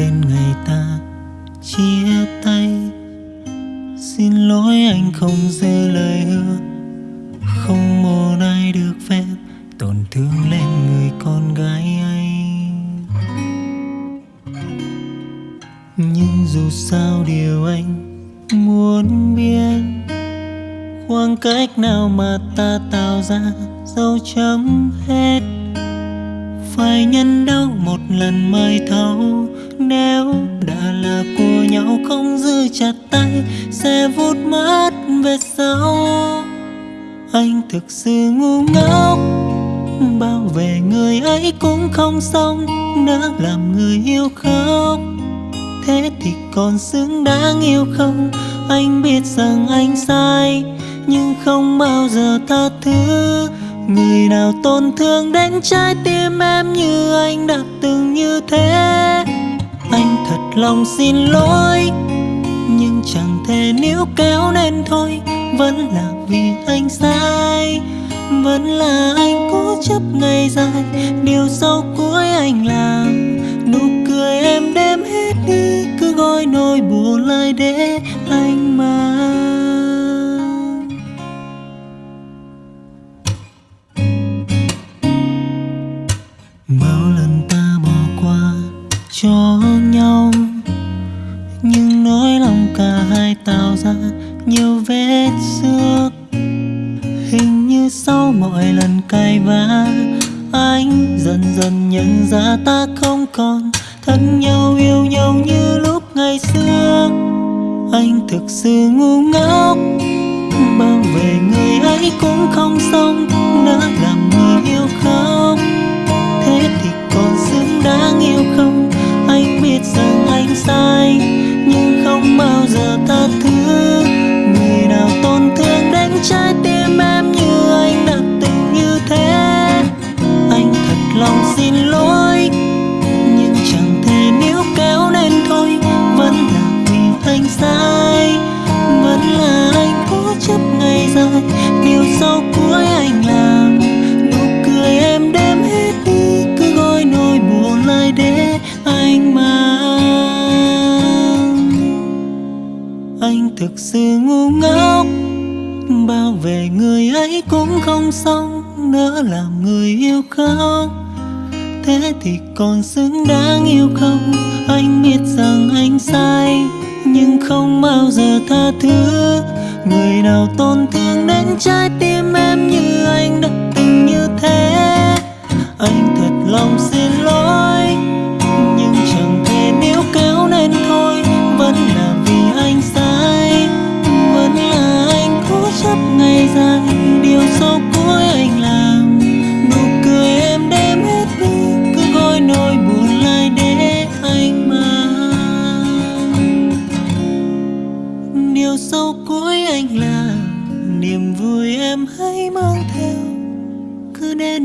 đến ngày ta. Chia tay. Xin lỗi anh không giữ lời hứa. Không một ai được phép tổn thương lên người con gái ấy. Nhưng dù sao điều anh muốn biết, Khoảng cách nào mà ta tạo ra dấu chấm hết phải nhân đau một lần mới thấu. Nếu đã là của nhau không giữ chặt tay, sẽ vút mất về sau. Anh thực sự ngu ngốc bao về người ấy cũng không xong, Đã làm người yêu khóc. Thế thì còn xứng đáng yêu không? Anh biết rằng anh sai, nhưng không bao giờ tha thứ người nào tổn thương đến trái tim em như anh đã từng như thế. Anh thật lòng xin lỗi, nhưng chẳng thể níu kéo nên thôi. Vẫn là vì anh sai, vẫn là anh cố chấp ngày dài. Điều sau cuối anh làm, nụ cười em đêm hết đi. Cứ gói nỗi buồn lại để anh mà. Cho nhau. Nhưng nỗi lòng cả hai tạo ra nhiều vết xước. Hình như sau mọi lần cay vã, anh dần dần nhận ra ta không còn thân nhau, yêu nhau như lúc ngày xưa. Anh thực sự ngu ngốc bao về người ấy cũng không xong, nỡ làm anh mang. Anh thực sự ngu ngốc, bao về người ấy cũng không xong, nỡ làm người yêu khóc thế thì còn xứng đáng yêu không? Anh biết rằng anh sai, nhưng không bao giờ tha thứ. Người nào tổn thương đến trái tim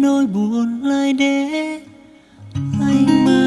nỗi buồn lại để anh mang.